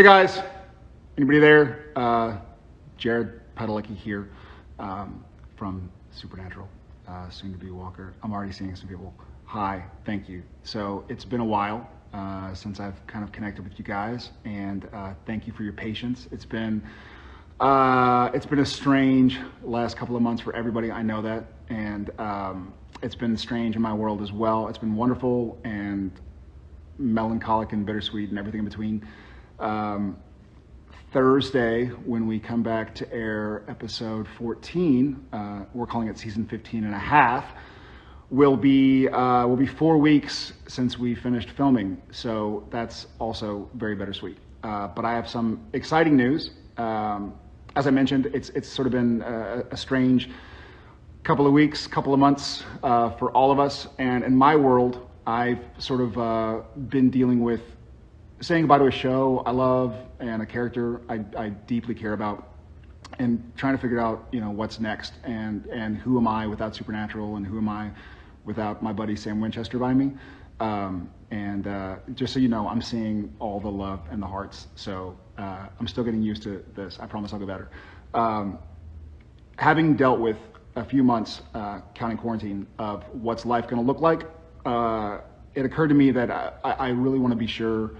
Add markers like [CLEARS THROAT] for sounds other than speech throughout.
Hey guys, anybody there? Uh, Jared Padalecki here um, from Supernatural, uh, soon to be Walker. I'm already seeing some people. Hi, thank you. So it's been a while uh, since I've kind of connected with you guys, and uh, thank you for your patience. It's been uh, it's been a strange last couple of months for everybody. I know that, and um, it's been strange in my world as well. It's been wonderful and melancholic and bittersweet and everything in between. Um, Thursday, when we come back to air episode 14, uh, we're calling it season 15 and a half, will be, uh, will be four weeks since we finished filming. So that's also very bittersweet. Uh, but I have some exciting news. Um, as I mentioned, it's, it's sort of been a, a strange couple of weeks, couple of months uh, for all of us. And in my world, I've sort of uh, been dealing with saying goodbye to a show I love and a character I, I deeply care about and trying to figure out, you know, what's next and, and who am I without Supernatural and who am I without my buddy Sam Winchester by me. Um, and uh, just so you know, I'm seeing all the love and the hearts. So uh, I'm still getting used to this. I promise I'll get better. Um, having dealt with a few months uh, counting quarantine of what's life going to look like, uh, it occurred to me that I, I really want to be sure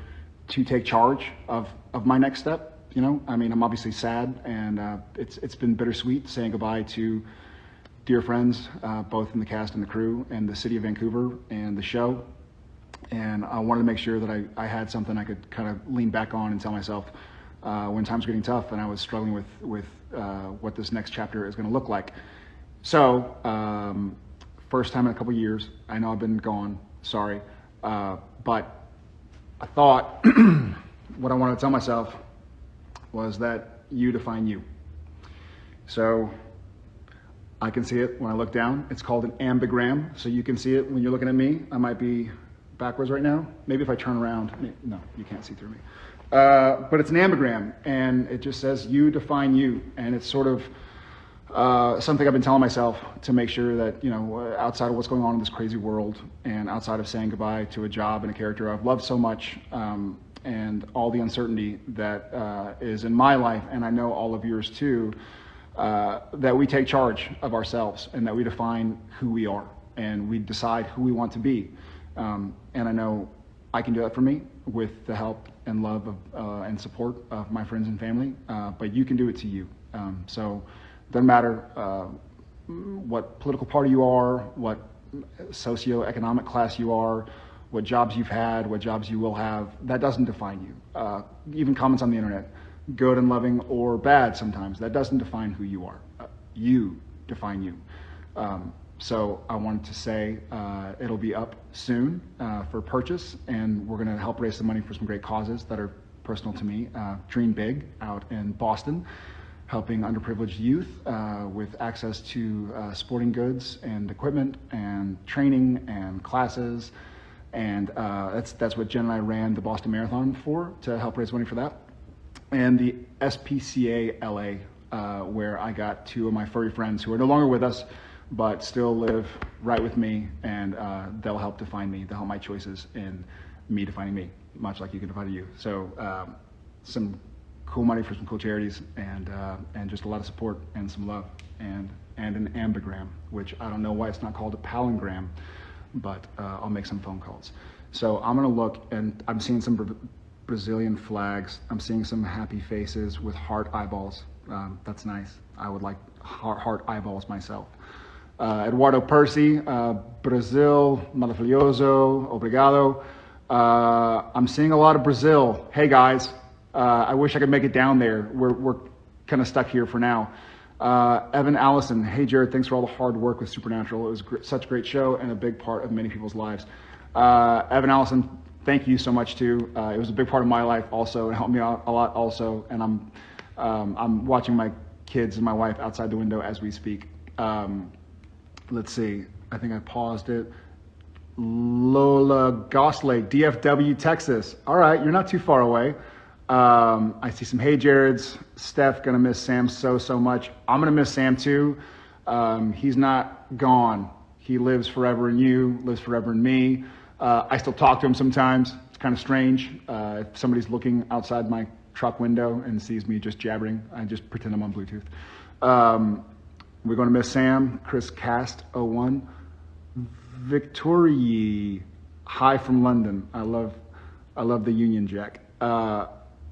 to take charge of, of my next step. You know, I mean, I'm obviously sad, and uh, it's it's been bittersweet saying goodbye to dear friends, uh, both in the cast and the crew, and the city of Vancouver and the show. And I wanted to make sure that I, I had something I could kind of lean back on and tell myself uh, when times were getting tough and I was struggling with with uh, what this next chapter is going to look like. So, um, first time in a couple years. I know I've been gone. Sorry, uh, but I thought [CLEARS THROAT] what I wanted to tell myself was that you define you. So I can see it when I look down. It's called an ambigram. So you can see it when you're looking at me. I might be backwards right now. Maybe if I turn around. No, you can't see through me. Uh, but it's an ambigram, and it just says you define you. And it's sort of uh, something I've been telling myself to make sure that, you know, outside of what's going on in this crazy world and outside of saying goodbye to a job and a character I've loved so much um, and all the uncertainty that uh, is in my life, and I know all of yours too, uh, that we take charge of ourselves and that we define who we are and we decide who we want to be. Um, and I know I can do that for me with the help and love of, uh, and support of my friends and family, uh, but you can do it to you. Um, so, doesn't matter uh, what political party you are, what socioeconomic class you are, what jobs you've had, what jobs you will have. That doesn't define you. Uh, even comments on the internet, good and loving or bad sometimes, that doesn't define who you are. Uh, you define you. Um, so I wanted to say uh, it'll be up soon uh, for purchase, and we're going to help raise some money for some great causes that are personal to me. Uh, Dream Big out in Boston helping underprivileged youth uh, with access to uh, sporting goods and equipment and training and classes. And uh, that's, that's what Jen and I ran the Boston Marathon for, to help raise money for that. And the SPCA LA, uh, where I got two of my furry friends who are no longer with us, but still live right with me, and uh, they'll help define me, they'll help my choices in me defining me, much like you can define you. So um, some cool money for some cool charities and uh, and just a lot of support and some love and and an ambigram, which I don't know why it's not called a palingram, but uh, I'll make some phone calls. So I'm gonna look and I'm seeing some Bra Brazilian flags. I'm seeing some happy faces with heart eyeballs. Um, that's nice. I would like heart, heart eyeballs myself. Uh, Eduardo Percy, uh, Brazil, maravilhoso, obrigado. Uh, I'm seeing a lot of Brazil. Hey guys, uh, I wish I could make it down there. We're, we're kind of stuck here for now. Uh, Evan Allison, hey Jared, thanks for all the hard work with Supernatural. It was gr- such a great show and a big part of many people's lives. Uh, Evan Allison, thank you so much too. Uh, it was a big part of my life also. It helped me out a lot also. And I'm, um, I'm watching my kids and my wife outside the window as we speak. Um, let's see, I think I paused it. Lola Goslake, DFW, Texas. All right, you're not too far away. Um, I see some hey Jareds. Steph gonna miss Sam so so much. I'm gonna miss Sam too. Um, he's not gone. He lives forever in you, lives forever in me. Uh, I still talk to him sometimes. It's kind of strange. Uh, if somebody's looking outside my truck window and sees me just jabbering, I just pretend I'm on Bluetooth. Um, we're to miss Sam, Chris Cast 01, Victoria, hi from London. I love, I love the Union Jack. Uh,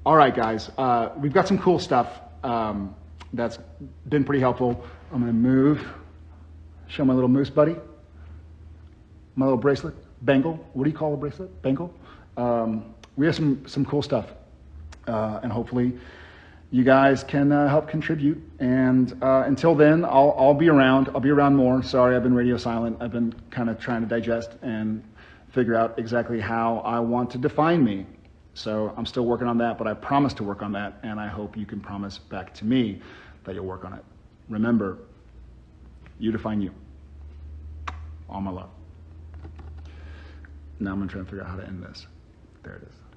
all right, guys, uh, we've got some cool stuff um, that's been pretty helpful. I'm to move, show my little moose buddy, my little bracelet, bangle. What do you call a bracelet? Bangle. Um, we have some some cool stuff, uh, and hopefully, you guys can uh, help contribute. And uh, until then, I'll I'll be around. I'll be around more. Sorry, I've been radio silent. I've been kind of trying to digest and figure out exactly how I want to define me. So I'm still working on that, but I promise to work on that, and I hope you can promise back to me that you'll work on it. Remember, you define you. All my love. Now I'm to try and figure out how to end this. There it is.